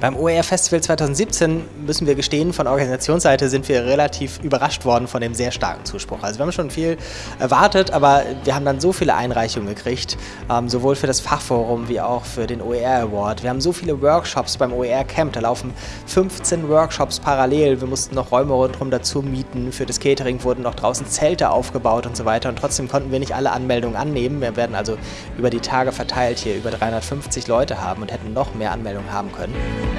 Beim OER Festival 2017 müssen wir gestehen, von Organisationsseite sind wir relativ überrascht worden von dem sehr starken Zuspruch. Also wir haben schon viel erwartet, aber wir haben dann so viele Einreichungen gekriegt, ähm, sowohl für das Fachforum wie auch für den OER Award. Wir haben so viele Workshops beim OER Camp, da laufen 15 Workshops parallel. Wir mussten noch Räume rundherum dazu mieten. Für das Catering wurden noch draußen Zelte aufgebaut und so weiter. Und trotzdem konnten wir nicht alle Anmeldungen annehmen. Wir werden also über die Tage verteilt hier über 350 Leute haben und hätten noch mehr Anmeldungen haben können.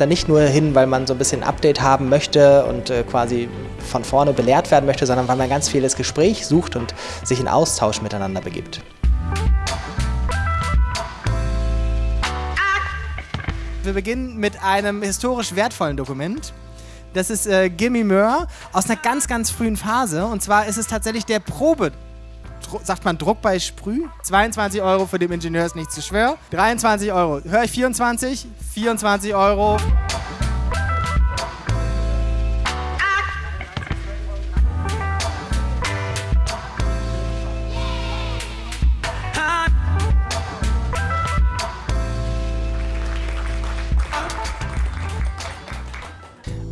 Da nicht nur hin, weil man so ein bisschen Update haben möchte und äh, quasi von vorne belehrt werden möchte, sondern weil man ganz vieles Gespräch sucht und sich in Austausch miteinander begibt. Wir beginnen mit einem historisch wertvollen Dokument. Das ist äh, Gimme More aus einer ganz, ganz frühen Phase. Und zwar ist es tatsächlich der Probe sagt man Druck bei Sprüh. 22 Euro für den Ingenieur ist nicht zu schwer. 23 Euro. Höre ich 24? 24 Euro.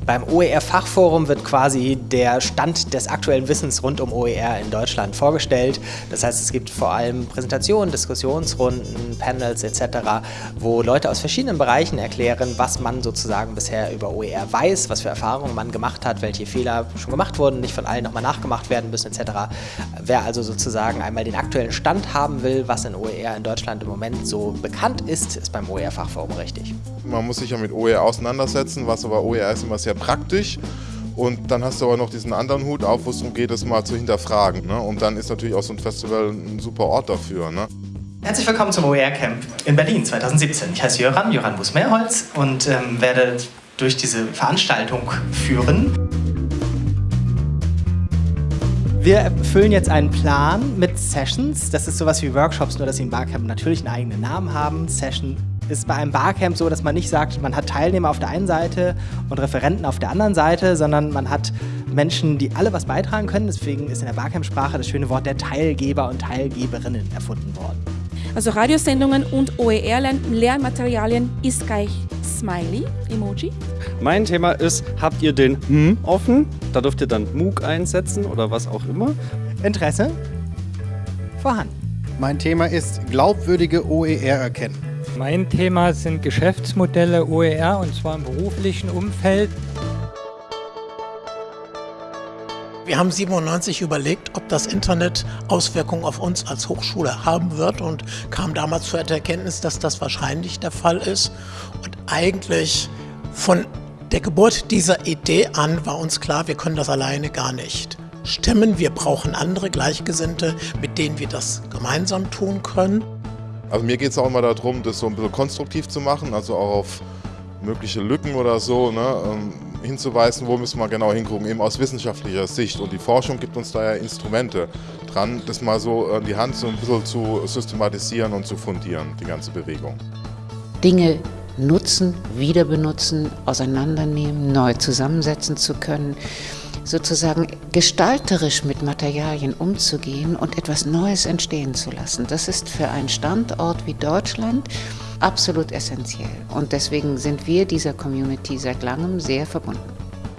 Beim OER-Fachforum wird quasi der Stand des aktuellen Wissens rund um OER in Deutschland vorgestellt. Das heißt, es gibt vor allem Präsentationen, Diskussionsrunden, Panels etc., wo Leute aus verschiedenen Bereichen erklären, was man sozusagen bisher über OER weiß, was für Erfahrungen man gemacht hat, welche Fehler schon gemacht wurden, nicht von allen nochmal nachgemacht werden müssen etc. Wer also sozusagen einmal den aktuellen Stand haben will, was in OER in Deutschland im Moment so bekannt ist, ist beim OER-Fachforum richtig. Man muss sich ja mit OER auseinandersetzen, was aber OER ist immer sehr praktisch. Und dann hast du aber noch diesen anderen Hut auf, wo es darum geht, es mal zu hinterfragen. Ne? Und dann ist natürlich auch so ein Festival ein super Ort dafür. Ne? Herzlich willkommen zum OER Camp in Berlin 2017. Ich heiße Jöran, Jöran Busmeerholz und ähm, werde durch diese Veranstaltung führen. Wir füllen jetzt einen Plan mit Sessions. Das ist sowas wie Workshops, nur dass sie im Barcamp natürlich einen eigenen Namen haben. Session ist bei einem Barcamp so, dass man nicht sagt, man hat Teilnehmer auf der einen Seite und Referenten auf der anderen Seite, sondern man hat Menschen, die alle was beitragen können. Deswegen ist in der Barcamp-Sprache das schöne Wort der Teilgeber und Teilgeberinnen erfunden worden. Also Radiosendungen und OER-Lernmaterialien ist gleich Smiley, Emoji. Mein Thema ist, habt ihr den M offen? Da dürft ihr dann MOOC einsetzen oder was auch immer. Interesse? Vorhanden. Mein Thema ist glaubwürdige OER erkennen. Mein Thema sind Geschäftsmodelle OER und zwar im beruflichen Umfeld. Wir haben 97 überlegt, ob das Internet Auswirkungen auf uns als Hochschule haben wird und kamen damals zur Erkenntnis, dass das wahrscheinlich der Fall ist. Und eigentlich von der Geburt dieser Idee an war uns klar, wir können das alleine gar nicht stemmen. Wir brauchen andere Gleichgesinnte, mit denen wir das gemeinsam tun können. Also mir geht es auch immer darum, das so ein bisschen konstruktiv zu machen, also auch auf mögliche Lücken oder so ne, ähm, hinzuweisen, wo müssen wir genau hingucken, eben aus wissenschaftlicher Sicht. Und die Forschung gibt uns da ja Instrumente dran, das mal so in die Hand so ein bisschen zu systematisieren und zu fundieren, die ganze Bewegung. Dinge nutzen, wieder benutzen, auseinandernehmen, neu zusammensetzen zu können sozusagen gestalterisch mit Materialien umzugehen und etwas Neues entstehen zu lassen. Das ist für einen Standort wie Deutschland absolut essentiell. Und deswegen sind wir dieser Community seit langem sehr verbunden.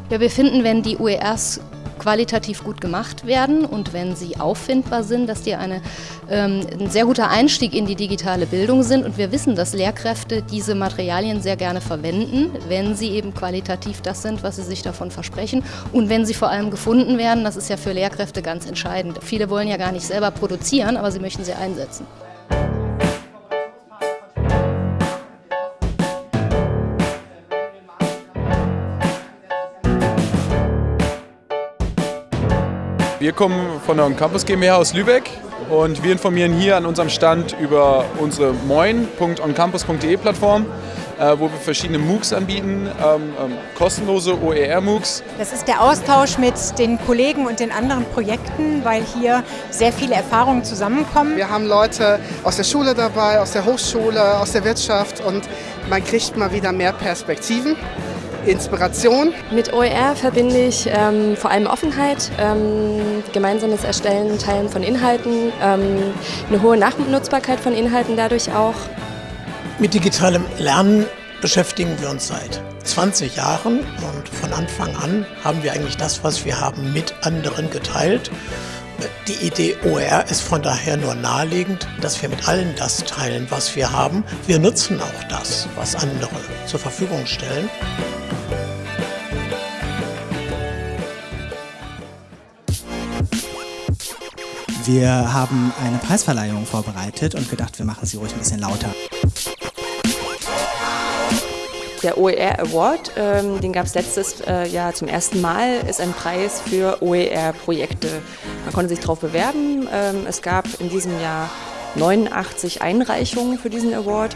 Wir finden, wenn die UERs qualitativ gut gemacht werden und wenn sie auffindbar sind, dass die eine, ähm, ein sehr guter Einstieg in die digitale Bildung sind. Und wir wissen, dass Lehrkräfte diese Materialien sehr gerne verwenden, wenn sie eben qualitativ das sind, was sie sich davon versprechen und wenn sie vor allem gefunden werden. Das ist ja für Lehrkräfte ganz entscheidend. Viele wollen ja gar nicht selber produzieren, aber sie möchten sie einsetzen. Wir kommen von der Campus GmbH aus Lübeck und wir informieren hier an unserem Stand über unsere moin.oncampus.de Plattform, äh, wo wir verschiedene MOOCs anbieten, ähm, ähm, kostenlose OER-MOOCs. Das ist der Austausch mit den Kollegen und den anderen Projekten, weil hier sehr viele Erfahrungen zusammenkommen. Wir haben Leute aus der Schule dabei, aus der Hochschule, aus der Wirtschaft und man kriegt mal wieder mehr Perspektiven. Inspiration. Mit OER verbinde ich ähm, vor allem Offenheit, ähm, gemeinsames Erstellen, Teilen von Inhalten, ähm, eine hohe Nachnutzbarkeit von Inhalten dadurch auch. Mit digitalem Lernen beschäftigen wir uns seit 20 Jahren und von Anfang an haben wir eigentlich das, was wir haben, mit anderen geteilt. Die Idee OER ist von daher nur naheliegend, dass wir mit allen das teilen, was wir haben. Wir nutzen auch das, was andere zur Verfügung stellen. Wir haben eine Preisverleihung vorbereitet und gedacht, wir machen sie ruhig ein bisschen lauter. Der OER Award, ähm, den gab es letztes äh, Jahr zum ersten Mal, ist ein Preis für OER-Projekte. Man konnte sich darauf bewerben. Ähm, es gab in diesem Jahr 89 Einreichungen für diesen Award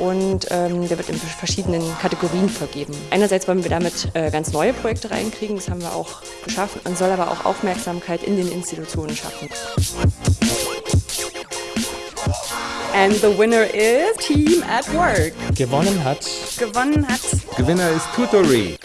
und ähm, der wird in verschiedenen Kategorien vergeben. Einerseits wollen wir damit äh, ganz neue Projekte reinkriegen, das haben wir auch geschafft. Man soll aber auch Aufmerksamkeit in den Institutionen schaffen. And the winner is Team at Work. Gewonnen hat. Gewonnen hat. Gewinner ist Tutory.